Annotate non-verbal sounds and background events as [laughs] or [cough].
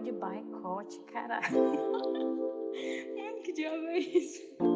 de boicote, caralho. [laughs] Ai, é que diabo é isso?